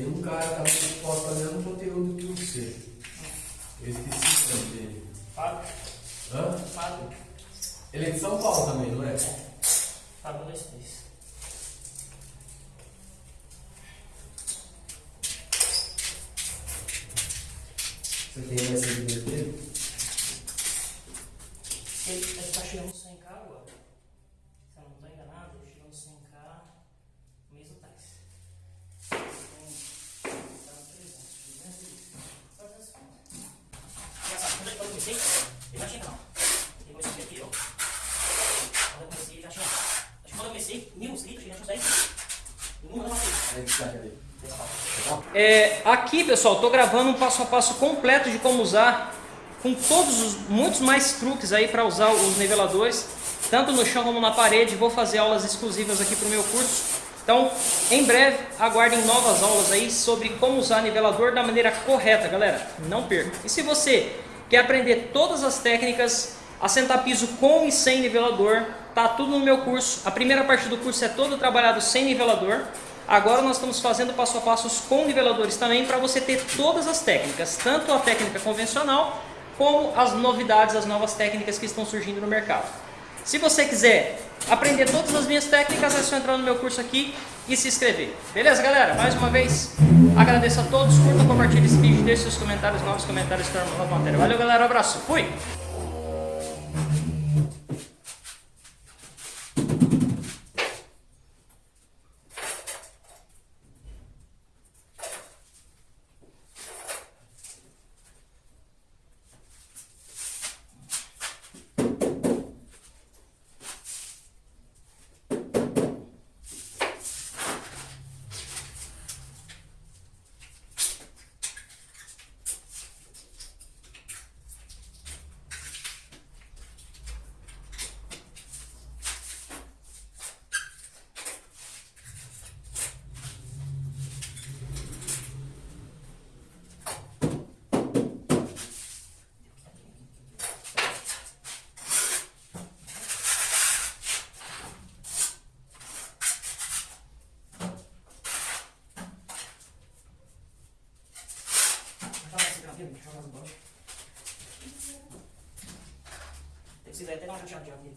um cara tava postando o mesmo conteúdo que você. Eu esqueci o nome dele. Fábio. Hã? Fábio. Ele é de São Paulo também, não é? Fábio 23. Você tem mais seguidores dele? Ele ele tá chegando no 100k agora. Se eu não estou enganado, ele chegou no 100k no mês atrás. Então, tá no 300, 300 e- quase 300 conto. Engraçado, quando eu comecei, ele já tinha canal. Ele começou a ver aqui, ó. Quando eu comecei, ele já tinha. Acho que quando eu comecei, mil inscritos, ele já tinha uns 10. Em um ano eu tá? É, aqui, pessoal, estou gravando um passo a passo completo de como usar, com todos os muitos mais truques aí para usar os niveladores, tanto no chão como na parede. Vou fazer aulas exclusivas aqui para o meu curso. Então, em breve, aguardem novas aulas aí sobre como usar nivelador da maneira correta, galera. Não perca. E se você quer aprender todas as técnicas, assentar piso com e sem nivelador, tá tudo no meu curso. A primeira parte do curso é todo trabalhado sem nivelador. Agora nós estamos fazendo passo a passos com niveladores também para você ter todas as técnicas, tanto a técnica convencional como as novidades, as novas técnicas que estão surgindo no mercado. Se você quiser aprender todas as minhas técnicas, é só entrar no meu curso aqui e se inscrever. Beleza, galera? Mais uma vez, agradeço a todos, curtam, compartilhem esse vídeo, deixem seus comentários, novos comentários, tornam nova matéria. Valeu, galera, um abraço, fui! Joga esse gravio, joga as bolas. Se quiser até dar uma chateada de avião